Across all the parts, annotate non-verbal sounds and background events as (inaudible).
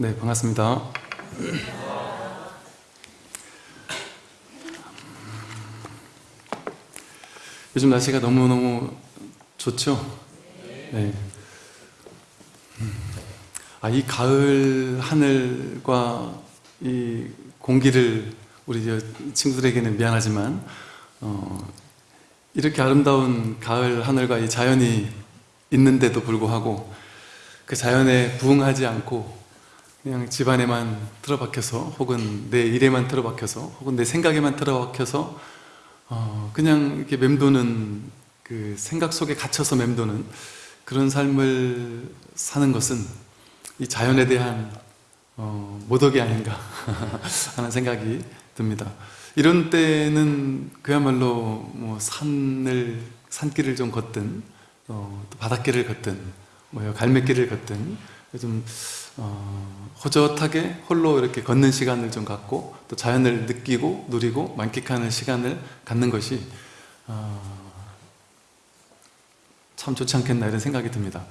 네, 반갑습니다. 요즘 날씨가 너무너무 좋죠? 네. 아, 이 가을 하늘과 이 공기를 우리 저 친구들에게는 미안하지만, 어, 이렇게 아름다운 가을 하늘과 이 자연이 있는데도 불구하고 그 자연에 부응하지 않고 그냥 집안에만 틀어박혀서 혹은 내 일에만 틀어박혀서 혹은 내 생각에만 틀어박혀서 어, 그냥 이렇게 맴도는 그 생각 속에 갇혀서 맴도는 그런 삶을 사는 것은 이 자연에 대한 어, 모독이 아닌가 (laughs) 하는 생각이 듭니다. 이런 때는 그야말로 뭐 산을 산길을 좀 걷든 어, 또 바닷길을 걷든 뭐 갈매길을 걷든 좀 어, 호젓하게 홀로 이렇게 걷는 시간을 좀 갖고 또 자연을 느끼고 누리고 만끽하는 시간을 갖는 것이 어, 참 좋지 않겠나 이런 생각이 듭니다.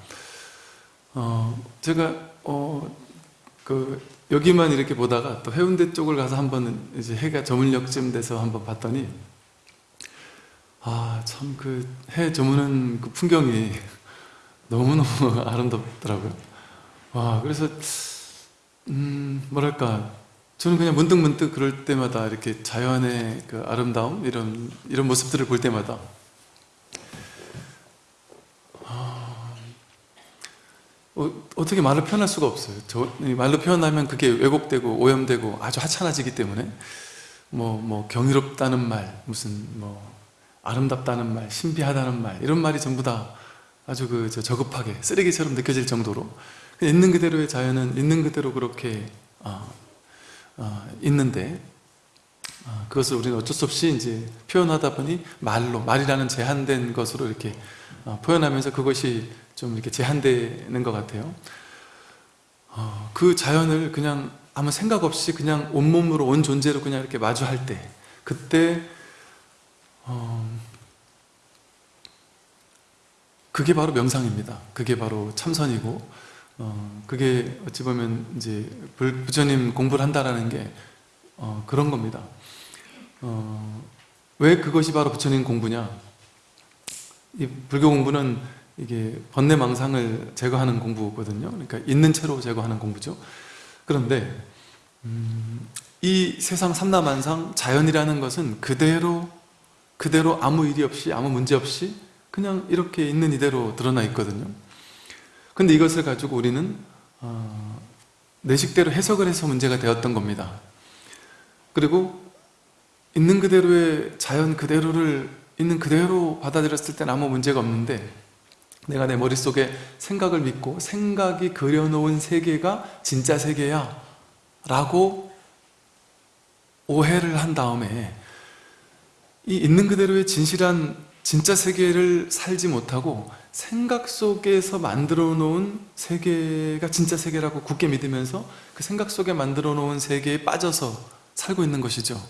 어, 제가 어, 그 여기만 이렇게 보다가 또 해운대 쪽을 가서 한번 이제 해가 저물녘쯤 돼서 한번 봤더니 아 참 그 해 저무는 그 풍경이 (laughs) 너무너무 아름답더라고요. 와 그래서 음 뭐랄까. 저는 그냥 문득 문득 그럴 때마다 이렇게 자연의 그 아름다움 이런 이런 모습들을 볼 때마다. 어, 떻게 말로 표현할 수가 없어요. 저, 말로 표현하면 그게 왜곡되고 오염되고 아주 하찮아지기 때문에. 뭐, 뭐 경이롭다는 말, 무슨 뭐 아름답다는 말, 신비하다는 말 이런 말이 전부 다 아주 그 저급하게 쓰레기처럼 느껴질 정도로 있는 그대로의 자연은 있는 그대로 그렇게 어, 어, 있는데 어, 그것을 우리는 어쩔 수 없이 이제 표현하다 보니 말로 말이라는 제한된 것으로 이렇게 어, 표현하면서 그것이 좀 이렇게 제한되는 것 같아요. 어, 그 자연을 그냥 아무 생각 없이 그냥 온몸으로 온 존재로 그냥 이렇게 마주할 때 그때 어, 그게 바로 명상입니다. 그게 바로 참선이고 어, 그게 어찌 보면 이제 부처님 공부를 한다라는 게 어, 그런 겁니다. 어, 왜 그것이 바로 부처님 공부냐? 이 불교 공부는 이게 번뇌망상을 제거하는 공부거든요. 그러니까 있는 채로 제거하는 공부죠. 그런데 음, 이 세상 삼라만상 자연이라는 것은 그대로 그대로 아무 일이 없이 아무 문제 없이 그냥 이렇게 있는 이대로 드러나 있거든요. 근데 이것을 가지고 우리는 어, 내 식대로 해석을 해서 문제가 되었던 겁니다. 그리고 있는 그대로의 자연 그대로를 있는 그대로 받아들였을 때는 아무 문제가 없는데 내가 내 머릿속에 생각을 믿고 생각이 그려놓은 세계가 진짜 세계야 라고 오해를 한 다음에 이 있는 그대로의 진실한 진짜 세계를 살지 못하고 생각 속에서 만들어 놓은 세계가 진짜 세계라고 굳게 믿으면서 그 생각 속에 만들어 놓은 세계에 빠져서 살고 있는 것이죠.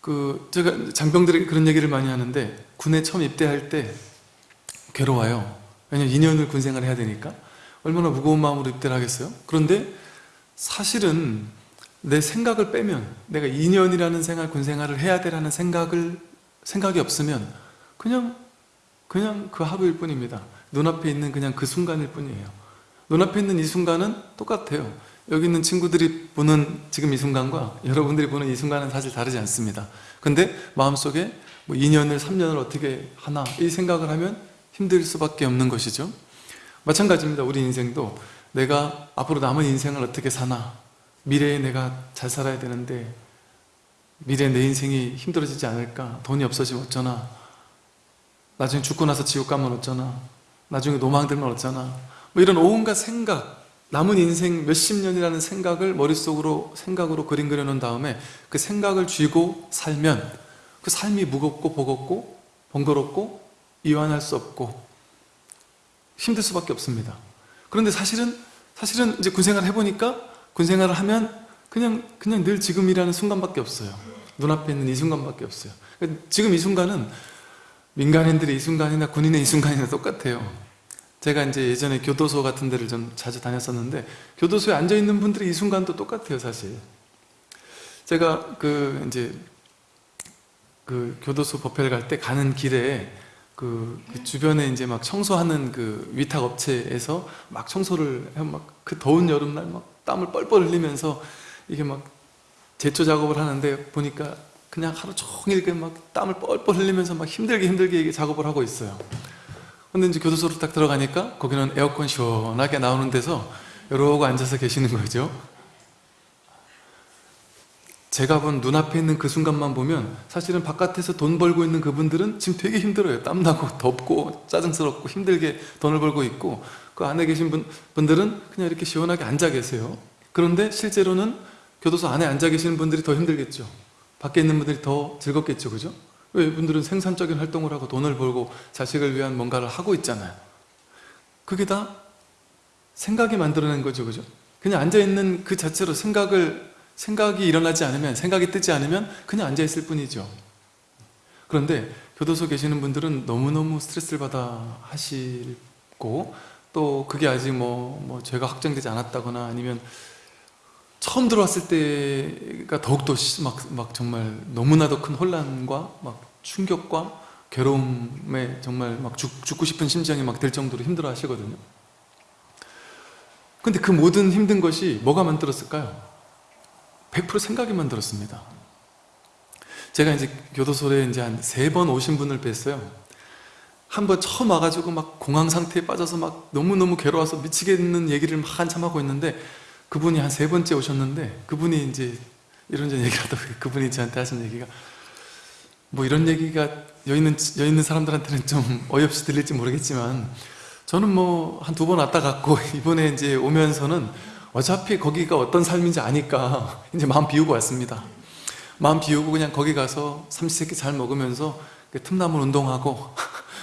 그 제가 장병들에게 그런 얘기를 많이 하는데 군에 처음 입대할 때 괴로워요. 왜냐면 2년을 군 생활을 해야 되니까. 얼마나 무거운 마음으로 입대를 하겠어요? 그런데 사실은 내 생각을 빼면 내가 2년이라는 생활, 군 생활을 해야 되라는 생각을 생각이 없으면 그냥 그냥 그 하루일 뿐입니다. 눈앞에 있는 그냥 그 순간일 뿐이에요. 눈앞에 있는 이 순간은 똑같아요. 여기 있는 친구들이 보는 지금 이 순간과 여러분들이 보는 이 순간은 사실 다르지 않습니다. 근데 마음속에 뭐 2년을 3년을 어떻게 하나 이 생각을 하면 힘들 수밖에 없는 것이죠. 마찬가지입니다. 우리 인생도 내가 앞으로 남은 인생을 어떻게 사나 미래에 내가 잘 살아야 되는데 미래에 내 인생이 힘들어지지 않을까 돈이 없어지면 어쩌나 나중에 죽고 나서 지옥 가면 어쩌나? 나중에 노망 들면 어쩌나? 뭐 이런 온갖 생각 남은 인생 몇십 년이라는 생각을 머릿속으로 생각으로 그림 그려놓은 다음에 그 생각을 쥐고 살면 그 삶이 무겁고 버겁고 번거롭고 이완할 수 없고 힘들 수밖에 없습니다. 그런데 사실은 사실은 이제 군생활 해보니까 군생활을 하면 그냥 그냥 늘 지금이라는 순간밖에 없어요. 눈앞에 있는 이 순간밖에 없어요. 지금 이 순간은 민간인들의 이 순간이나 군인의 이 순간이나 똑같아요 제가 이제 예전에 교도소 같은 데를 좀 자주 다녔었는데 교도소에 앉아 있는 분들이 이 순간도 똑같아요, 사실. 제가 그 이제 그 교도소 법회를 갈 때 가는 길에 그, 그 주변에 이제 막 청소하는 그 위탁 업체에서 막 청소를 막 그 더운 여름날 막 땀을 뻘뻘 흘리면서 이게 막 제초 작업을 하는데 보니까 그냥 하루 종일 그막 땀을 뻘뻘 흘리면서 막 힘들게 힘들게 작업을 하고 있어요. 근데 이제 교도소로 딱 들어가니까 거기는 에어컨 시원하게 나오는 데서 이러고 앉아서 계시는 거죠. 제가 본 눈앞에 있는 그 순간만 보면 사실은 바깥에서 돈 벌고 있는 그분들은 지금 되게 힘들어요. 땀나고 덥고 짜증스럽고 힘들게 돈을 벌고 있고 그 안에 계신 분, 분들은 그냥 이렇게 시원하게 앉아 계세요. 그런데 실제로는 교도소 안에 앉아 계시는 분들이 더 힘들겠죠. 밖에 있는 분들이 더 즐겁겠죠. 그죠? 왜 이분들은 생산적인 활동을 하고 돈을 벌고 자식을 위한 뭔가를 하고 있잖아요. 그게 다 생각이 만들어낸 거죠. 그죠? 그냥 앉아있는 그 자체로 생각을 생각이 일어나지 않으면 생각이 뜨지 않으면 그냥 앉아있을 뿐이죠 그런데 교도소 계시는 분들은 너무너무 스트레스를 받아 하시고 또 그게 아직 뭐, 뭐 죄가 확정되지 않았다거나 아니면 처음 들어왔을 때가 더욱더 막, 막 정말 너무나도 큰 혼란과 막 충격과 괴로움에 정말 막 죽, 죽고 싶은 심정이 막될 정도로 힘들어 하시거든요 근데 그 모든 힘든 것이 뭐가 만들었을까요? 100% 생각이 만들었습니다. 제가 이제 교도소에 이제 한 세 번 오신 분을 뵀어요. 한 번 처음 와가지고 막 공황 상태에 빠져서 막 너무너무 괴로워서 미치겠는 얘기를 막 한참 하고 있는데 그분이 한 세 번째 오셨는데 그분이 이제 이런저런 얘기를 하다 (laughs) 보니 그분이 저한테 하신 얘기가 뭐 이런 얘기가 여기 있는, 여기 있는 사람들한테는 좀 (laughs) 어이없이 들릴지 모르겠지만 저는 뭐 한 두 번 왔다 갔고 (laughs) 이번에 이제 오면서는 어차피 거기가 어떤 삶인지 아니까 이제 마음 비우고 왔습니다. 마음 비우고 그냥 거기 가서 삼시세끼 잘 먹으면서 그 틈나물 운동하고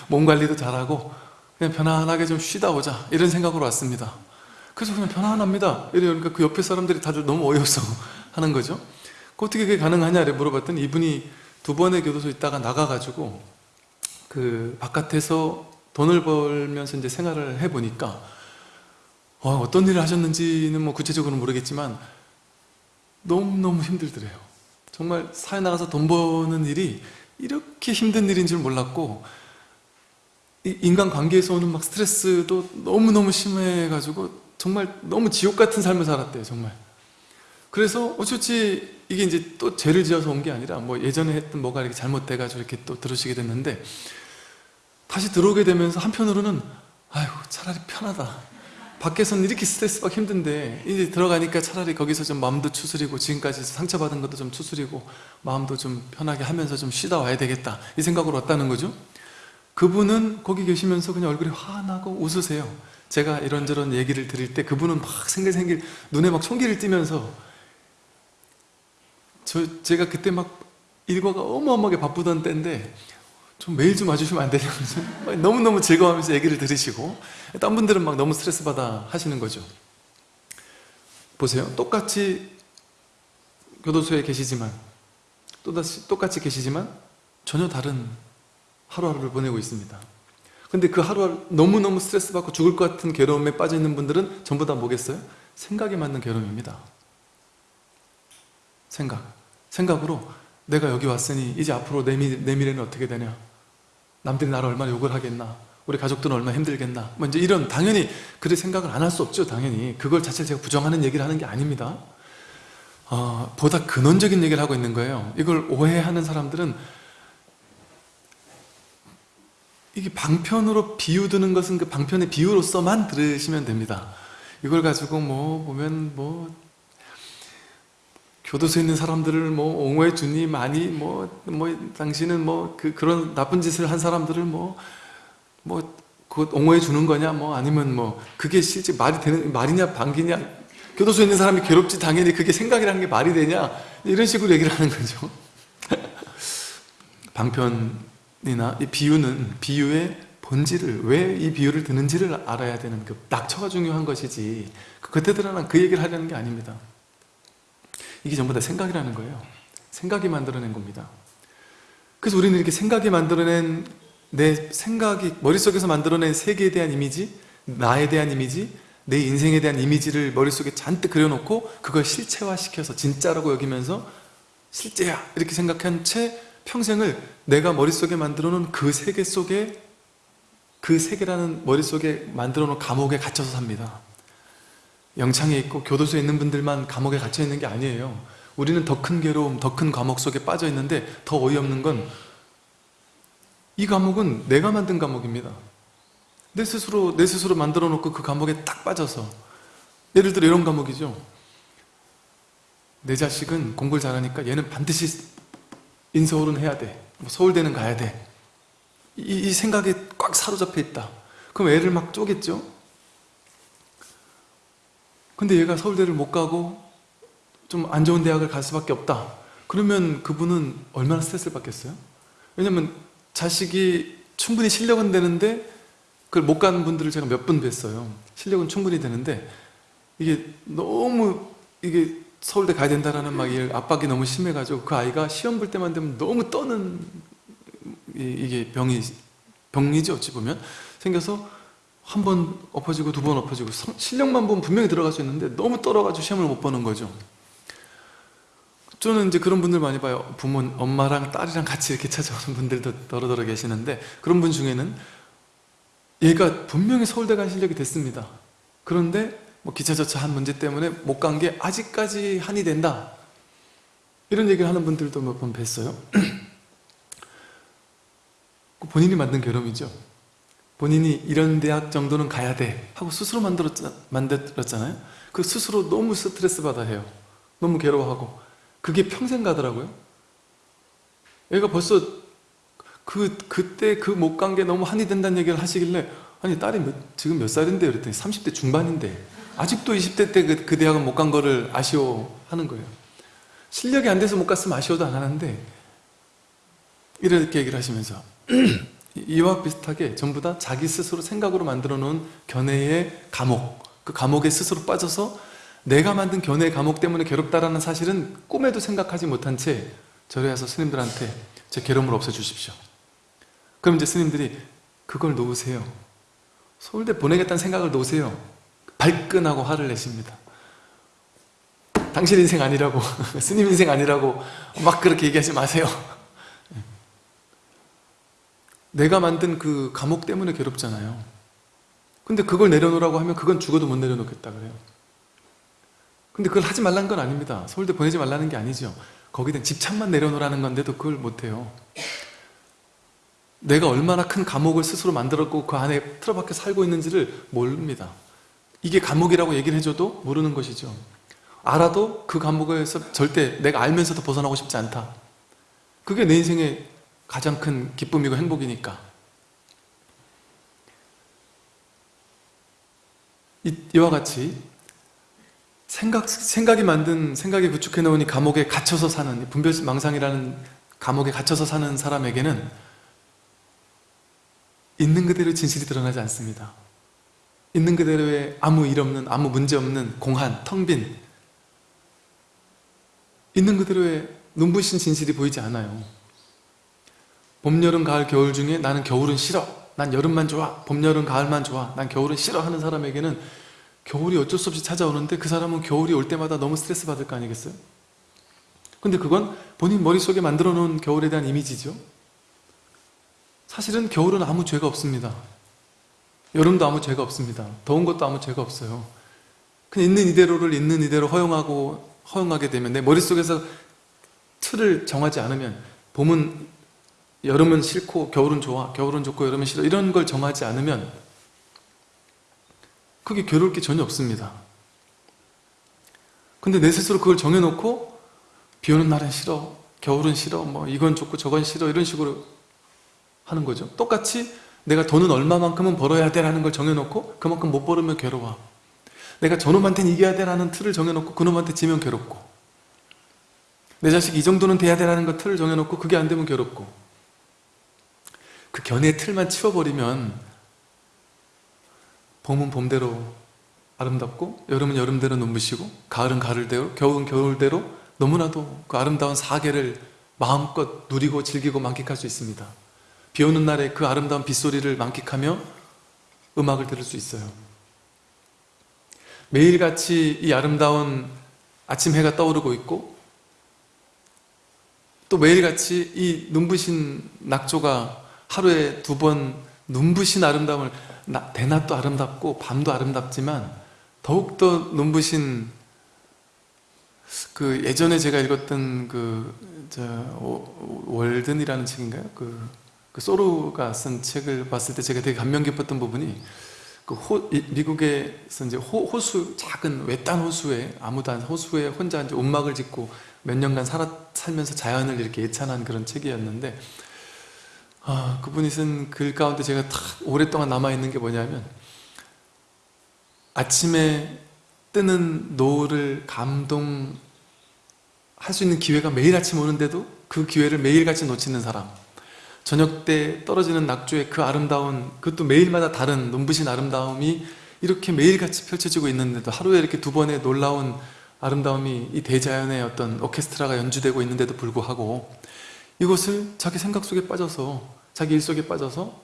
몸 관리도 잘하고 그냥 편안하게 좀 쉬다 오자 이런 생각으로 왔습니다 그래서 그냥 편안합니다. 이러니까 그 옆에 사람들이 다들 너무 어이없어 (laughs) 하는 거죠. 그 어떻게 그게 가능하냐를 물어봤더니 이분이 두 번의 교도소 있다가 나가가지고 그 바깥에서 돈을 벌면서 이제 생활을 해보니까 어, 떤 일을 하셨는지는 뭐 구체적으로 모르겠지만 너무너무 힘들더래요. 정말 사회 나가서 돈 버는 일이 이렇게 힘든 일인 줄 몰랐고 인간관계에서 오는 막 스트레스도 너무너무 심해가지고 정말 너무 지옥 같은 삶을 살았대요 정말. 그래서 어쩌지 이게 이제 또 죄를 지어서 온 게 아니라 뭐 예전에 했던 뭐가 이렇게 잘못돼가지고 이렇게 또 들으시게 됐는데 다시 들어오게 되면서 한편으로는 아이고 차라리 편하다. 밖에서는 이렇게 스트레스 받기 힘든데 이제 들어가니까 차라리 거기서 좀 마음도 추스리고 지금까지 상처받은 것도 좀 추스리고 마음도 좀 편하게 하면서 좀 쉬다 와야 되겠다. 이 생각으로 왔다는 거죠. 그분은 거기 계시면서 그냥 얼굴이 환하고 웃으세요 제가 이런저런 얘기를 드릴 때 그분은 막 생길생길 눈에 막 총기를 띠면서 저 제가 그때 막 일과가 어마어마하게 바쁘던 때인데 좀 매일 좀 와주시면 안 되냐면서 (laughs) 너무너무 즐거워하면서 얘기를 들으시고 딴 분들은 막 너무 스트레스 받아 하시는 거죠. 보세요. 똑같이 교도소에 계시지만 또다시 똑같이 계시지만 전혀 다른 하루하루를 보내고 있습니다 근데 그 하루하루 너무너무 스트레스 받고 죽을 것 같은 괴로움에 빠져 있는 분들은 전부 다 뭐겠어요? 생각에 맞는 괴로움입니다. 생각. 생각으로 내가 여기 왔으니 이제 앞으로 내, 미, 내 미래는 어떻게 되냐? 남들이 나를 얼마나 욕을 하겠나? 우리 가족들은 얼마나 힘들겠나? 뭐 이제 이런 당연히 그래 생각을 안 할 수 없죠 당연히. 그걸 자체를 제가 부정하는 얘기를 하는 게 아닙니다. 어, 보다 근원적인 얘기를 하고 있는 거예요. 이걸 오해하는 사람들은 이게 방편으로 비유드는 것은 그 방편의 비유로서만 들으시면 됩니다 이걸 가지고 뭐 보면 뭐 교도소에 있는 사람들을 뭐 옹호해 주니 많이 뭐, 뭐, 당신은 뭐, 그, 그런 나쁜 짓을 한 사람들을 뭐, 뭐, 그 옹호해 주는 거냐, 뭐, 아니면 뭐, 그게 실제 말이 되는, 말이냐, 방기냐, 교도소에 있는 사람이 괴롭지, 당연히 그게 생각이라는 게 말이 되냐, 이런 식으로 얘기를 하는 거죠. (laughs) 방편 이나 이 비유는 비유의 본질을, 왜 이 비유를 드는지를 알아야 되는 그 낙처가 중요한 것이지, 그때 드러난 그 얘기를 하려는 게 아닙니다. 이게 전부 다 생각이라는 거예요. 생각이 만들어낸 겁니다. 그래서 우리는 이렇게 생각이 만들어낸 내 생각이 머릿속에서 만들어낸 세계에 대한 이미지 나에 대한 이미지, 내 인생에 대한 이미지를 머릿속에 잔뜩 그려놓고 그걸 실체화시켜서 진짜라고 여기면서 실제야 이렇게 생각한 채 평생을 내가 머릿속에 만들어 놓은 그 세계 속에 그 세계라는 머릿속에 만들어 놓은 감옥에 갇혀서 삽니다. 영창에 있고 교도소에 있는 분들만 감옥에 갇혀 있는 게 아니에요. 우리는 더 큰 괴로움, 더 큰 감옥 속에 빠져 있는데 더 어이없는 건 이 감옥은 내가 만든 감옥입니다. 내 스스로 내 스스로 만들어 놓고 그 감옥에 딱 빠져서 예를 들어 이런 감옥이죠. 내 자식은 공부를 잘하니까 얘는 반드시 인서울은 해야 돼. 뭐 서울대는 가야 돼. 이, 이 생각에 꽉 사로잡혀 있다. 그럼 애를 막 쪼겠죠? 근데 얘가 서울대를 못 가고 좀 안 좋은 대학을 갈 수밖에 없다. 그러면 그분은 얼마나 스트레스를 받겠어요? 왜냐면 자식이 충분히 실력은 되는데 그걸 못 가는 분들을 제가 몇 분 뵀어요. 실력은 충분히 되는데 이게 너무 이게 서울대 가야 된다라는 막 이 압박이 너무 심해가지고 그 아이가 시험 볼 때만 되면 너무 떠는 이- 이게 병이 병이지 어찌 보면 생겨서 한 번 엎어지고 두 번 엎어지고 성- 실력만 보면 분명히 들어갈 수 있는데 너무 떨어가지고 시험을 못 보는 거죠. 저는 이제 그런 분들 많이 봐요. 부모, 엄마랑 딸이랑 같이 이렇게 찾아오는 분들도 더러더러 계시는데 그런 분 중에는 얘가 분명히 서울대 간 실력이 됐습니다. 그런데 뭐 기차저차 한 문제 때문에 못 간 게 아직까지 한이 된다. 이런 얘기를 하는 분들도 몇 번 뵀어요. (clears throat) 그 본인이 만든 괴로움이죠. 본인이 이런 대학 정도는 가야 돼 하고 스스로 만들었자, 만들었잖아요. 그 스스로 너무 스트레스 받아 해요. 너무 괴로워하고 그게 평생 가더라고요. 얘가 벌써 그 그때 그 못 간 게 너무 한이 된다는 얘기를 하시길래 아니 딸이 몇, 지금 몇 살인데 그랬더니 30대 중반인데 아직도 20대 때 그 그 대학은 못 간 거를 아쉬워하는 거예요. 실력이 안 돼서 못 갔으면 아쉬워도 안 하는데 이렇게 얘기를 하시면서 (clears throat) 이와 비슷하게 전부 다 자기 스스로 생각으로 만들어 놓은 견해의 감옥 그 감옥에 스스로 빠져서 내가 만든 견해의 감옥 때문에 괴롭다라는 사실은 꿈에도 생각하지 못한 채 절에 와서 스님들한테 제 괴로움을 없애주십시오. 그럼 이제 스님들이 그걸 놓으세요. 서울대 보내겠다는 생각을 놓으세요 발끈하고 화를 내십니다. 당신 인생 아니라고 (laughs) 스님 인생 아니라고 막 그렇게 얘기하지 마세요. 내가 만든 그 감옥 때문에 괴롭잖아요. 근데 그걸 내려놓으라고 하면 그건 죽어도 못 내려놓겠다 그래요. 근데 그걸 하지 말라는 건 아닙니다. 서울대 보내지 말라는 게 아니죠. 거기다 집착만 내려놓으라는 건데도 그걸 못해요. 내가 얼마나 큰 감옥을 스스로 만들었고 그 안에 틀어박혀 살고 있는지를 모릅니다 이게 감옥이라고 얘기를 해줘도 모르는 것이죠. 알아도 그 감옥에서 절대 내가 알면서도 벗어나고 싶지 않다. 그게 내 인생의 가장 큰 기쁨이고 행복이니까. 이, 이와 같이 생각, 생각이 만든 생각이 구축해 이 감옥에 갇혀서 사는 이 분별망상이라는 감옥에 갇혀서 사는 사람에게는 있는 그대로 진실이 드러나지 않습니다 있는 그대로의 아무 일 없는 아무 문제 없는 공한, 텅빈. 있는 그대로의 눈부신 진실이 보이지 않아요. 봄, 여름, 가을, 겨울 중에 나는 겨울은 싫어. 난 여름만 좋아. 봄, 여름, 가을만 좋아. 난 겨울은 싫어 하는 사람에게는 겨울이 어쩔 수 없이 찾아오는데 그 사람은 겨울이 올 때마다 너무 스트레스 받을 거 아니겠어요? 근데 그건 본인 머릿속에 만들어 놓은 겨울에 대한 이미지죠. 사실은 겨울은 아무 죄가 없습니다 여름도 아무 죄가 없습니다. 더운 것도 아무 죄가 없어요. 그냥 있는 이대로를 있는 이대로 허용하고 허용하게 되면 내 머릿속에서 틀을 정하지 않으면 봄은 여름은 싫고 겨울은 좋아 겨울은 좋고 여름은 싫어 이런 걸 정하지 않으면 그게 괴로울 게 전혀 없습니다. 근데 내 스스로 그걸 정해놓고 비 오는 날은 싫어 겨울은 싫어 뭐 이건 좋고 저건 싫어 이런 식으로 하는 거죠. 똑같이 내가 돈은 얼마만큼은 벌어야 돼라는 걸 정해놓고 그만큼 못 벌으면 괴로워. 내가 저놈한테는 이겨야 돼라는 틀을 정해놓고 그놈한테 지면 괴롭고. 내 자식이 이 정도는 돼야 돼라는 걸 틀을 정해놓고 그게 안 되면 괴롭고. 그 견해의 틀만 치워버리면 봄은 봄대로 아름답고 여름은 여름대로 눈부시고 가을은 가을대로 겨울은 겨울대로 너무나도 그 아름다운 사계를 마음껏 누리고 즐기고 만끽할 수 있습니다 비 오는 날에 그 아름다운 빗소리를 만끽하며 음악을 들을 수 있어요. 매일같이 이 아름다운 아침 해가 떠오르고 있고 또 매일같이 이 눈부신 낙조가 하루에 두 번 눈부신 아름다움을 나- 대낮도 아름답고 밤도 아름답지만 더욱더 눈부신 그 예전에 제가 읽었던 그저 월든이라는 책인가요? 그, 그 소로가 쓴 책을 봤을 때 제가 되게 감명 깊었던 부분이 그 호, 이- 미국에서 이제 호, 호수 작은 외딴 호수에 아무도 안 호수에 혼자 이제 움막을 짓고 몇 년간 살아, 살면서 자연을 이렇게 예찬한 그런 책이었는데 아, 그분이 쓴 글 가운데 제가 탁 오랫동안 남아있는 게 뭐냐면 아침에 뜨는 노을을 감동할 수 있는 기회가 매일 아침 오는데도 그 기회를 매일같이 놓치는 사람 저녁 때 떨어지는 낙조의 그 아름다운 그것도 매일마다 다른 눈부신 아름다움이 이렇게 매일같이 펼쳐지고 있는데도 하루에 이렇게 두 번의 놀라운 아름다움이 이 대자연의 어떤 오케스트라가 연주되고 있는데도 불구하고 이것을 자기 생각 속에 빠져서 자기 일 속에 빠져서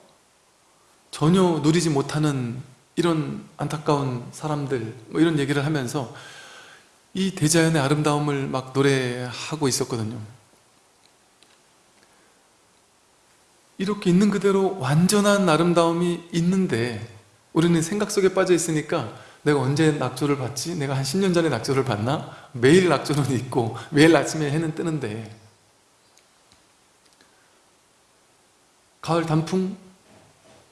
전혀 누리지 못하는 이런 안타까운 사람들 뭐 이런 얘기를 하면서 이 대자연의 아름다움을 막 노래하고 있었거든요 이렇게 있는 그대로 완전한 아름다움이 있는데 우리는 생각 속에 빠져 있으니까 내가 언제 낙조를 봤지? 내가 한 10년 전에 낙조를 봤나? 매일 낙조는 있고 매일 아침에 해는 뜨는데 가을 단풍?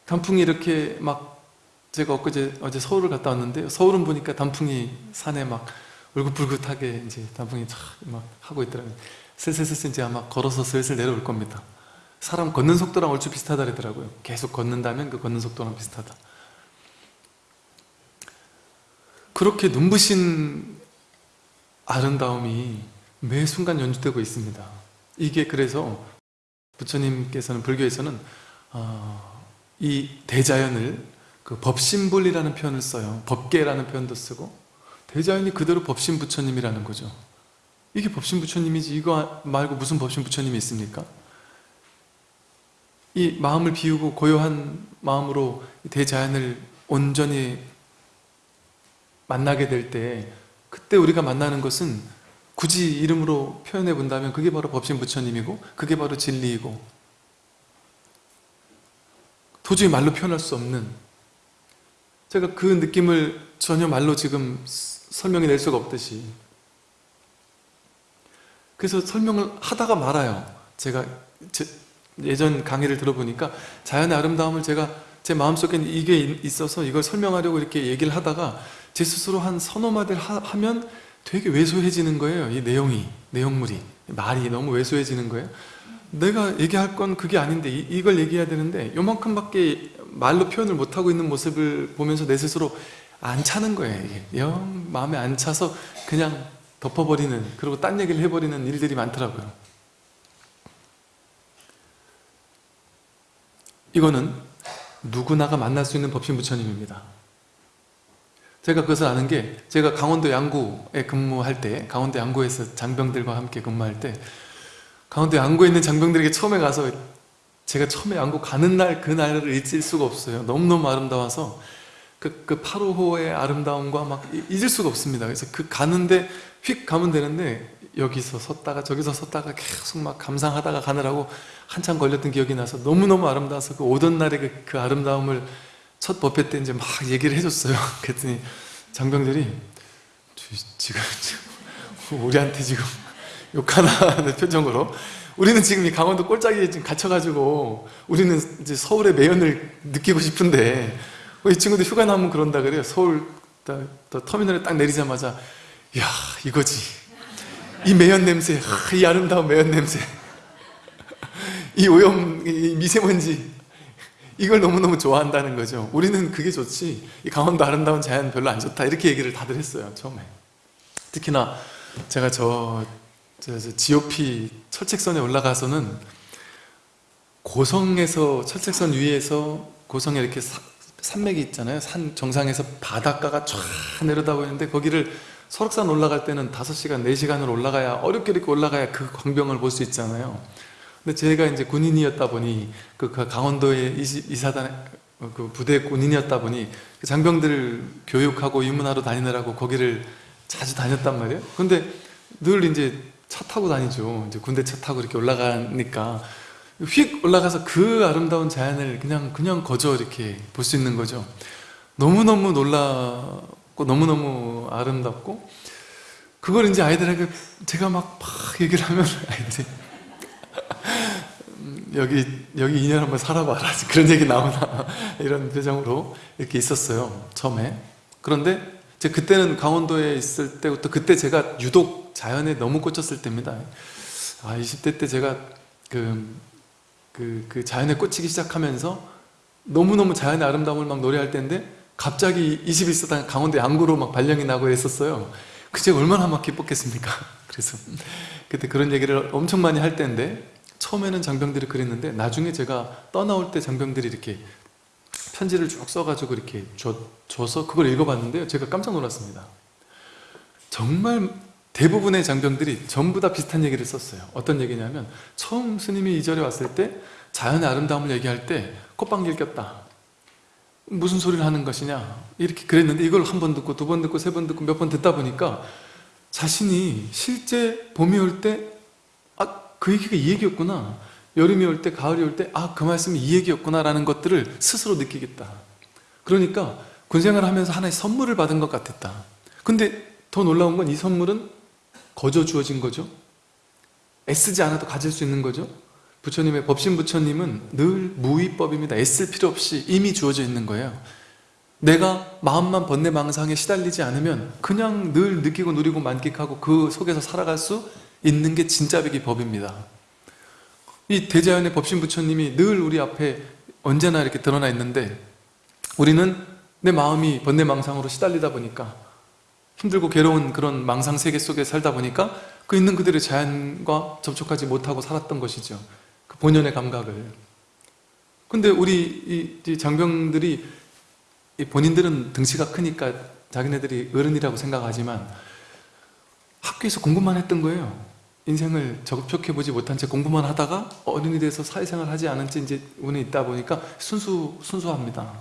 단풍이 이렇게 막 제가 엊그제 어제 서울을 갔다 왔는데요 서울은 보니까 단풍이 산에 막 울긋불긋하게 이제 단풍이 쫙막 하고 있더라고요 슬슬슬슬 이제 아마 걸어서 슬슬 내려올 겁니다 사람 걷는 속도랑 얼추 비슷하다 그러더라고요. 계속 걷는다면 그 걷는 속도랑 비슷하다. 그렇게 눈부신 아름다움이 매 순간 연주되고 있습니다. 이게 그래서 부처님께서는 불교에서는 어, 이 대자연을 그 법신불이라는 표현을 써요. 법계라는 표현도 쓰고 대자연이 그대로 법신 부처님이라는 거죠. 이게 법신 부처님이지 이거 말고 무슨 법신 부처님이 있습니까? 이 마음을 비우고 고요한 마음으로 대자연을 온전히 만나게 될 때 그때 우리가 만나는 것은 굳이 이름으로 표현해 본다면 그게 바로 법신 부처님이고 그게 바로 진리이고 도저히 말로 표현할 수 없는 제가 그 느낌을 전혀 말로 지금 설명해 낼 수가 없듯이 그래서 설명을 하다가 말아요. 제가 제, 예전 강의를 들어보니까 자연의 아름다움을 제가 제 마음속에 이게 있어서 이걸 설명하려고 이렇게 얘기를 하다가 제 스스로 한 서너 마디를 하, 면 되게 왜소해지는 거예요 이 내용이 내용물이. 말이 너무 왜소해지는 거예요. 내가 얘기할 건 그게 아닌데 이, 걸 얘기해야 되는데 요만큼밖에 말로 표현을 못하고 있는 모습을 보면서 내 스스로 안 차는 거예요 이게. 영 마음에 안 차서 그냥 덮어버리는 그리고 딴 얘기를 해버리는 일들이 많더라고요 이거는 누구나가 만날 수 있는 법신 부처님입니다. 제가 그것을 아는 게 제가 강원도 양구에 근무할 때 강원도 양구에서 장병들과 함께 근무할 때 강원도 양구에 있는 장병들에게 처음에 가서 제가 처음에 양구 가는 날 그 날을 잊을 수가 없어요. 너무너무 아름다워서 그, 그 8호호의 아름다움과 막 잊을 수가 없습니다. 그래서 그 가는데 휙 가면 되는데 여기서 섰다가 저기서 섰다가 계속 막 감상하다가 가느라고 한참 걸렸던 기억이 나서 너무너무 아름다워서 그 오던 날의 그, 그 아름다움을 첫 법회 때 이제 막 얘기를 해줬어요. (laughs) 그랬더니 장병들이 지금, 지금 우리한테 지금 욕하나는 표정으로 우리는 지금 이 강원도 꼴짝이에 지금 갇혀가지고 우리는 이제 서울의 매연을 느끼고 싶은데 이 친구들 휴가 나면 그런다 그래요. 서울 터미널에 딱 내리자마자 야 이거지 이 매연 냄새 이 아름다운 매연 냄새. (laughs) 이 오염 이 미세먼지. 이걸 너무너무 좋아한다는 거죠. 우리는 그게 좋지. 이 강원도 아름다운 자연 별로 안 좋다. 이렇게 얘기를 다들 했어요 처음에. 특히나 제가 저, 저, 저 GOP 철책선에 올라가서는 고성에서 철책선 위에서 고성에 이렇게 사, 산맥이 있잖아요. 산 정상에서 바닷가가 쫙 내려다보이는데 거기를 설악산 올라갈 때는 5시간, 4시간을 올라가야 어렵게 이렇게 올라가야 그 광경을 볼 수 있잖아요 근데 제가 이제 군인이었다 보니 그, 그 강원도에 이사단 어, 그 부대 군인이었다 보니 그 장병들 교육하고 입문하러 다니느라고 거기를 자주 다녔단 말이에요. 근데 늘 이제 차 타고 다니죠. 이제 군대 차 타고 이렇게 올라가니까 휙 올라가서 그 아름다운 자연을 그냥 그냥 거저 이렇게 볼 수 있는 거죠. 너무너무 놀랍고 너무너무 아름답고 그걸 이제 아이들에게 제가 막, 막 얘기를 하면 (laughs) 아이들이 음, 여기 여기 2년 한번 살아봐라. (laughs) 그런 얘기 나오나? (laughs) 이런 표정으로 이렇게 있었어요 처음에. 그런데 제 그때는 강원도에 있을 때부터 그때 제가 유독 자연에 너무 꽂혔을 때입니다. 아 20대 때 제가 그, 그, 그 자연에 꽂히기 시작하면서 너무너무 자연의 아름다움을 막 노래할 때인데 갑자기 21세당 강원도 양구로 막 발령이 나고 했었어요. 그 제가 얼마나 막 기뻤겠습니까? (laughs) 그래서 그때 그런 얘기를 엄청 많이 할 때인데 처음에는 장병들이 그랬는데 나중에 제가 떠나올 때 장병들이 이렇게 편지를 쭉 써가지고 이렇게 줘, 줘서 그걸 읽어봤는데요. 제가 깜짝 놀랐습니다. 정말 대부분의 장병들이 전부 다 비슷한 얘기를 썼어요. 어떤 얘기냐면 처음 스님이 이 절에 왔을 때 자연의 아름다움을 얘기할 때 콧방귀를 꼈다 무슨 소리를 하는 것이냐? 이렇게 그랬는데 이걸 한 번 듣고 두 번 듣고 세 번 듣고 몇 번 듣다 보니까 자신이 실제 봄이 올 때 아 그 얘기가 이 얘기였구나. 여름이 올 때 가을이 올 때 아 그 말씀이 이 얘기였구나 라는 것들을 스스로 느끼겠다. 그러니까 군생활을 하면서 하나의 선물을 받은 것 같았다. 근데 더 놀라운 건 이 선물은 거저 주어진 거죠? 애쓰지 않아도 가질 수 있는 거죠 부처님의 법신 부처님은 늘 무위법입니다. 애쓸 필요 없이 이미 주어져 있는 거예요. 내가 마음만 번뇌망상에 시달리지 않으면 그냥 늘 느끼고 누리고 만끽하고 그 속에서 살아갈 수 있는 게 진짜 백이 법입니다. 이 대자연의 법신 부처님이 늘 우리 앞에 언제나 이렇게 드러나 있는데 우리는 내 마음이 번뇌망상으로 시달리다 보니까 힘들고 괴로운 그런 망상 세계 속에 살다 보니까 그 있는 그대로 자연과 접촉하지 못하고 살았던 것이죠 그 본연의 감각을. 근데 우리 이 장병들이 본인들은 등치가 크니까 자기네들이 어른이라고 생각하지만 학교에서 공부만 했던 거예요. 인생을 적극해 보지 못한 채 공부만 하다가 어른이 돼서 사회생활 하지 않은 채 이제 운에 있다 보니까 순수, 순수합니다.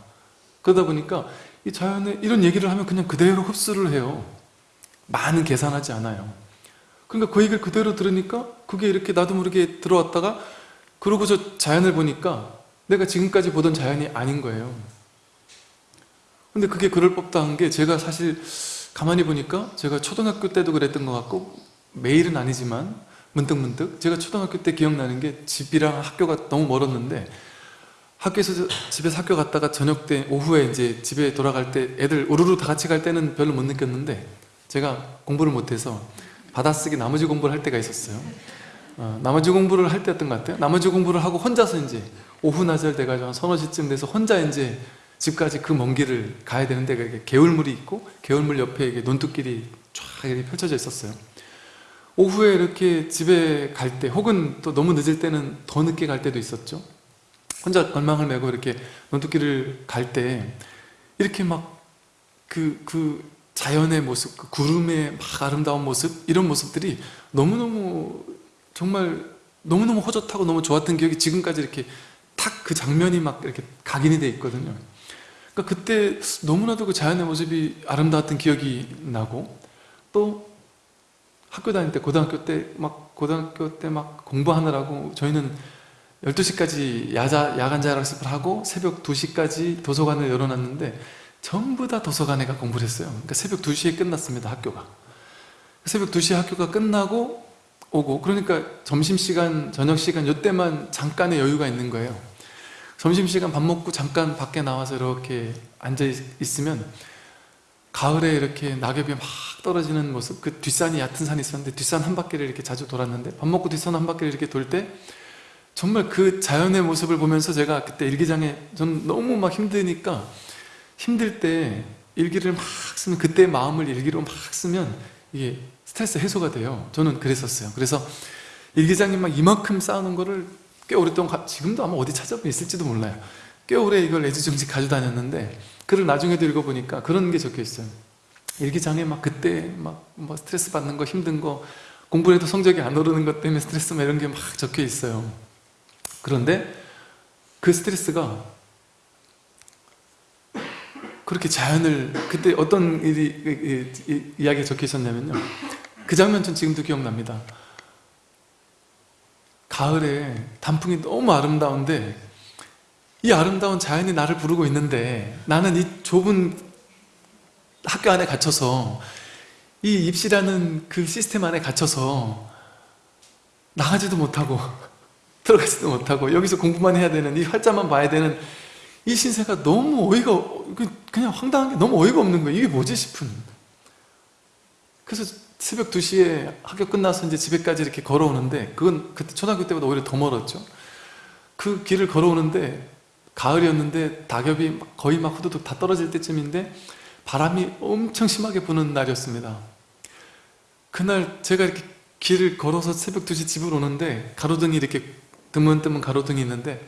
그러다 보니까 이 자연에 이런 얘기를 하면 그냥 그대로 흡수를 해요. 많은 계산하지 않아요. 그러니까 그 얘기를 그대로 들으니까 그게 이렇게 나도 모르게 들어왔다가 그러고서 자연을 보니까 내가 지금까지 보던 자연이 아닌 거예요. 근데 그게 그럴 법도 한게 제가 사실 가만히 보니까 제가 초등학교 때도 그랬던 것 같고 매일은 아니지만 문득문득 제가 초등학교 때 기억나는 게 집이랑 학교가 너무 멀었는데 학교에서 집에서 학교 갔다가 저녁 때 오후에 이제 집에 돌아갈 때 애들 우르르 다 같이 갈 때는 별로 못 느꼈는데 제가 공부를 못해서 받아쓰기 나머지 공부를 할 때가 있었어요 어, 나머지 공부를 할 때였던 것 같아요. 나머지 공부를 하고 혼자서 이제 오후 낮을 돼가지고 한 서너 시쯤 돼서 혼자 이제 집까지 그 먼 길을 가야 되는데 그게 개울물이 있고 개울물 옆에 이게 논뚝길이 쫙 이렇게 펼쳐져 있었어요. 오후에 이렇게 집에 갈 때 혹은 또 너무 늦을 때는 더 늦게 갈 때도 있었죠. 혼자 걸망을 메고 이렇게 논뚝길을 갈 때 이렇게 막 그, 그 자연의 모습, 그 구름의 막 아름다운 모습 이런 모습들이 너무너무 정말 너무너무 허젓하고 너무 좋았던 기억이 지금까지 이렇게 탁 그 장면이 막 이렇게 각인이 돼 있거든요. 그러니까 그때 너무나도 그 자연의 모습이 아름다웠던 기억이 나고 또 학교 다닐 때 고등학교 때 막 고등학교 때 막 공부하느라고 저희는 12시까지 야자, 야간 자율학습을 하고 새벽 2시까지 도서관을 열어놨는데 전부 다 도서관에 가 공부를 했어요. 그러니까 새벽 2시에 끝났습니다 학교가. 새벽 2시에 학교가 끝나고 오고 그러니까 점심시간, 저녁시간 이때만 잠깐의 여유가 있는 거예요. 점심시간 밥 먹고 잠깐 밖에 나와서 이렇게 앉아 있으면 가을에 이렇게 낙엽이 막 떨어지는 모습 그 뒷산이 얕은 산이 있었는데 뒷산 한 바퀴를 이렇게 자주 돌았는데 밥 먹고 뒷산 한 바퀴를 이렇게 돌 때 정말 그 자연의 모습을 보면서 제가 그때 일기장에 저는 너무 막 힘드니까 힘들 때 일기를 막 쓰면 그때 마음을 일기로 막 쓰면 이게 스트레스 해소가 돼요. 저는 그랬었어요. 그래서 일 기장에 막 이만큼 쌓아놓은 거를 꽤 오랫동안 지금도 아마 어디 찾아보면 있을지도 몰라요. 꽤 오래 이걸 애지중지 가지고 다녔는데 글을 나중에도 읽어보니까 그런 게 적혀 있어요. 일기장에 막 그때 막 뭐 스트레스 받는 거 힘든 거 공부해도 성적이 안 오르는 것 때문에 스트레스 막 이런 게 막 적혀 있어요. 그런데 그 스트레스가 그렇게 자연을 그때 어떤 일이 이, 이, 이야기가 적혀 있었냐면요 그 장면 전 지금도 기억납니다. 가을에 단풍이 너무 아름다운데 이 아름다운 자연이 나를 부르고 있는데 나는 이 좁은 학교 안에 갇혀서 이 입시라는 그 시스템 안에 갇혀서 나가지도 못하고 (laughs) 들어가지도 못하고 여기서 공부만 해야 되는 이 활자만 봐야 되는 이 신세가 너무 어이가 그냥 황당한 게 너무 어이가 없는 거예요. 이게 뭐지 싶은. 그래서 새벽 2시에 학교 끝나서 이제 집에까지 이렇게 걸어오는데 그건 그때 초등학교 때보다 오히려 더 멀었죠. 그 길을 걸어오는데 가을이었는데 낙엽이 거의 막 후두둑 다 떨어질 때쯤인데 바람이 엄청 심하게 부는 날이었습니다. 그날 제가 이렇게 길을 걸어서 새벽 2시 집을 오는데 가로등이 이렇게 드문드문 가로등이 있는데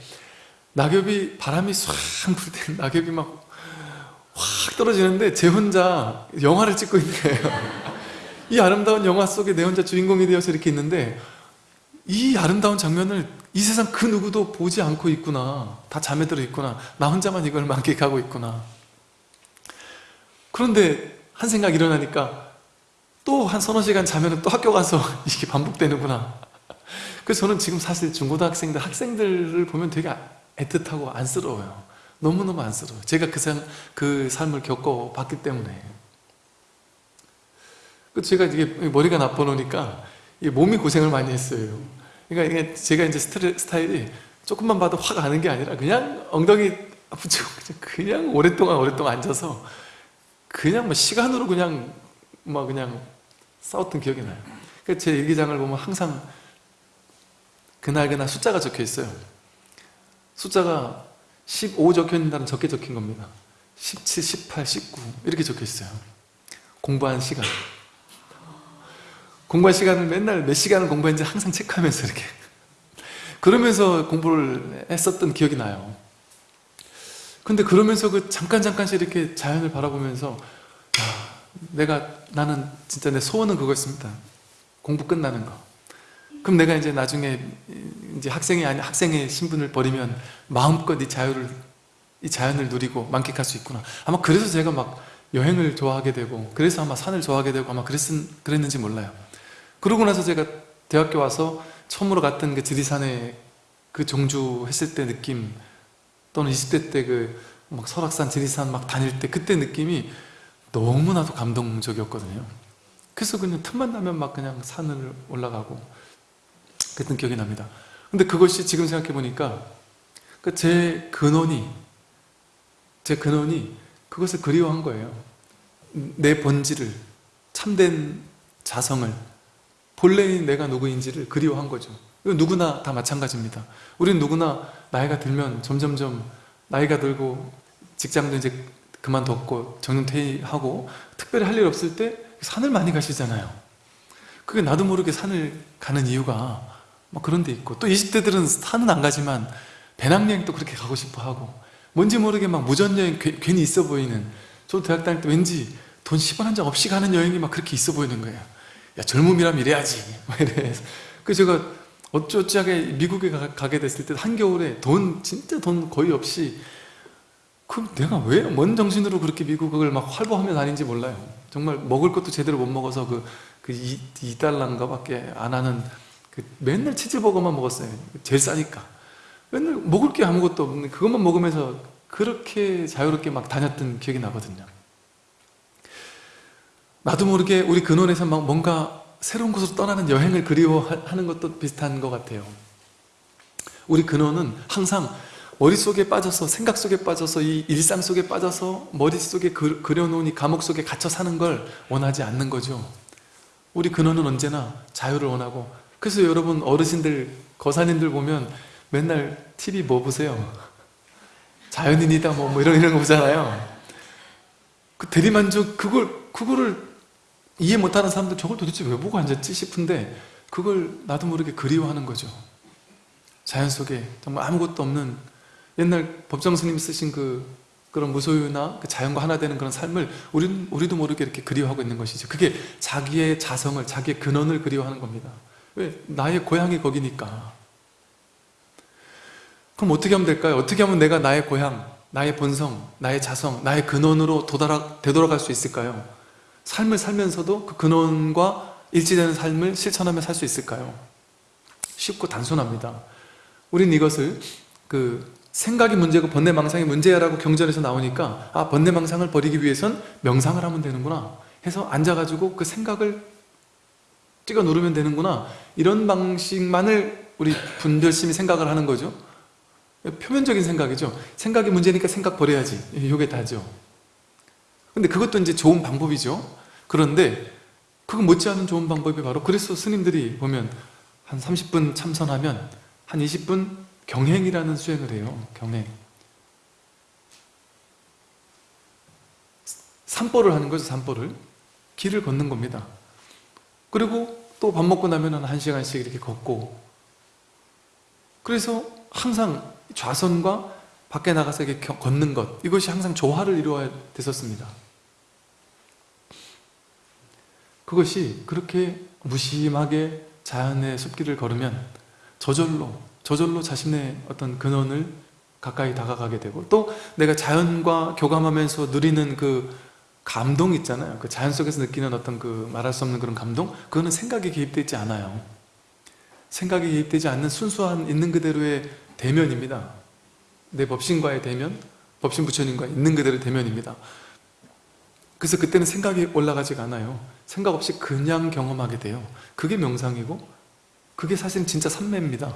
낙엽이 바람이 swang 불때 낙엽이 막 확 떨어지는데 제 혼자 영화를 찍고 거예요 이 아름다운 영화 속에 내 혼자 주인공이 되어서 이렇게 있는데 이 아름다운 장면을 이 세상 그 누구도 보지 않고 있구나. 다 잠에 들어 있구나. 나 혼자만 이걸 만끽하고 있구나. 그런데 한 생각 일어나니까 또 한 서너 시간 자면 또 학교 가서 (laughs) 이게 반복되는구나. 그래서 저는 지금 사실 중고등학생들 학생들을 보면 되게 애틋하고 안쓰러워요. 너무너무 안쓰러워요. 제가 그, 삶, 그 삶을 겪어봤기 때문에. 그 제가 이게 머리가 나빠 놓으니까 몸이 고생을 많이 했어요. 그러니까 제가 이제 스타일이 조금만 봐도 확 아는 게 아니라 그냥 엉덩이 붙이고 (laughs) 그냥 오랫동안 오랫동안 앉아서 그냥 뭐 시간으로 그냥 막 그냥 싸웠던 기억이 나요. 그러니까 제 일기장을 보면 항상 그날 그날 숫자가 적혀 있어요. 숫자가 15 적혀 있는 날은 적게 적힌 겁니다. 17, 18, 19 이렇게 적혀 있어요. 공부한 시간 공부한 시간을 맨날 몇 시간을 공부했는지 항상 체크하면서 이렇게. 그러면서 공부를 했었던 기억이 나요. 근데 그러면서 그 잠깐 잠깐씩 이렇게 자연을 바라보면서 야, 내가 나는 진짜 내 소원은 그거였습니다. 공부 끝나는 거. 그럼 내가 이제 나중에 이제 학생이 아니 학생의 신분을 버리면 마음껏 이 자유를 이 자연을 누리고 만끽할 수 있구나. 아마 그래서 제가 막 여행을 좋아하게 되고 그래서 아마 산을 좋아하게 되고 아마 그랬, 그랬는지 몰라요 그러고 나서 제가 대학교 와서 처음으로 갔던 그 지리산에 그 종주 했을 때 느낌 또는 20대 때 그 막 설악산, 지리산 막 다닐 때 그때 느낌이 너무나도 감동적이었거든요. 그래서 그냥 틈만 나면 막 그냥 산을 올라가고 그랬던 기억이 납니다. 근데 그것이 지금 생각해 보니까 그제 근원이 제 근원이 그것을 그리워한 거예요. 내 본질을 참된 자성을 본래인 내가 누구인지를 그리워한 거죠. 누구나 다 마찬가지입니다. 우리는 누구나 나이가 들면 점점점 나이가 들고 직장도 이제 그만뒀고 정년퇴임하고 특별히 할 일 없을 때 산을 많이 가시잖아요. 그게 나도 모르게 산을 가는 이유가 뭐 그런 데 있고 또 20대들은 산은 안 가지만 배낭여행도 그렇게 가고 싶어 하고 뭔지 모르게 막 무전여행 괜히 있어 보이는 저도 대학 다닐 때 왠지 돈 10원 한 장 없이 가는 여행이 막 그렇게 있어 보이는 거예요 야 젊음이라면 이래야지. 막 이래서. 그 제가 어쩌지하게 미국에 가, 게 됐을 때 한겨울에 돈 진짜 돈 거의 없이 그럼 내가 왜뭔 정신으로 그렇게 미국을 막 활보하며 다닌지 몰라요. 정말 먹을 것도 제대로 못 먹어서 그, 그 2, 달러인가 밖에 안 하는 그 맨날 치즈버거만 먹었어요. 제일 싸니까. 맨날 먹을 게 아무것도 없는 그것만 먹으면서 그렇게 자유롭게 막 다녔던 기억이 나거든요 나도 모르게 우리 근원에서 막 뭔가 새로운 곳으로 떠나는 여행을 그리워하는 것도 비슷한 것 같아요. 우리 근원은 항상 머릿속에 빠져서 생각 속에 빠져서 이 일상 속에 빠져서 머릿속에 그려놓은 이 감옥 속에 갇혀 사는 걸 원하지 않는 거죠. 우리 근원은 언제나 자유를 원하고 그래서 여러분 어르신들 거사님들 보면 맨날 TV 뭐 보세요? 자연인이다 뭐, 뭐 이런 이런 거 보잖아요. 그 대리만족 그걸 그거를 이해 못하는 사람들 저걸 도대체 왜 보고 앉았지 싶은데 그걸 나도 모르게 그리워하는 거죠 자연 속에 정말 아무것도 없는 옛날 법정 스님 쓰신 그 그런 무소유나 그 자연과 하나 되는 그런 삶을 우리, 우리도 모르게 이렇게 그리워하고 있는 것이죠 그게 자기의 자성을, 자기의 근원을 그리워하는 겁니다 왜? 나의 고향이 거기니까 그럼 어떻게 하면 될까요? 어떻게 하면 내가 나의 고향, 나의 본성, 나의 자성, 나의 근원으로 도달하, 되돌아갈 수 있을까요? 삶을 살면서도 그 근원과 일치되는 삶을 실천하며 살 수 있을까요? 쉽고 단순합니다. 우린 이것을 그 생각이 문제고 번뇌망상이 문제야라고 경전에서 나오니까 아 번뇌망상을 버리기 위해선 명상을 하면 되는구나 해서 앉아가지고 그 생각을 찍어 누르면 되는구나. 이런 방식만을 우리 분별심이 생각을 하는 거죠. 표면적인 생각이죠. 생각이 문제니까 생각 버려야지. 이게 다죠 근데 그것도 이제 좋은 방법이죠. 그런데 그거 못지않은 좋은 방법이 바로 그래서 스님들이 보면 한 30분 참선하면 한 20분 경행이라는 수행을 해요. 경행. 산보를 하는 거죠 산보를. 길을 걷는 겁니다. 그리고 또 밥 먹고 나면 한 시간씩 이렇게 걷고. 그래서 항상 좌선과 밖에 나가서 이렇게 겨- 걷는 것 이것이 항상 조화를 이루어야 됐었습니다 그것이 그렇게 무심하게 자연의 숲길을 걸으면 저절로 저절로 자신의 어떤 근원을 가까이 다가가게 되고 또 내가 자연과 교감하면서 누리는 그 감동 있잖아요. 그 자연 속에서 느끼는 어떤 그 말할 수 없는 그런 감동? 그거는 생각에 개입되지 않아요. 생각에 개입되지 않는 순수한 있는 그대로의 대면입니다. 내 법신과의 대면 법신 부처님과 있는 그대로의 대면입니다 그래서 그때는 생각이 올라가지가 않아요. 생각 없이 그냥 경험하게 돼요. 그게 명상이고 그게 사실은 진짜 삼매입니다.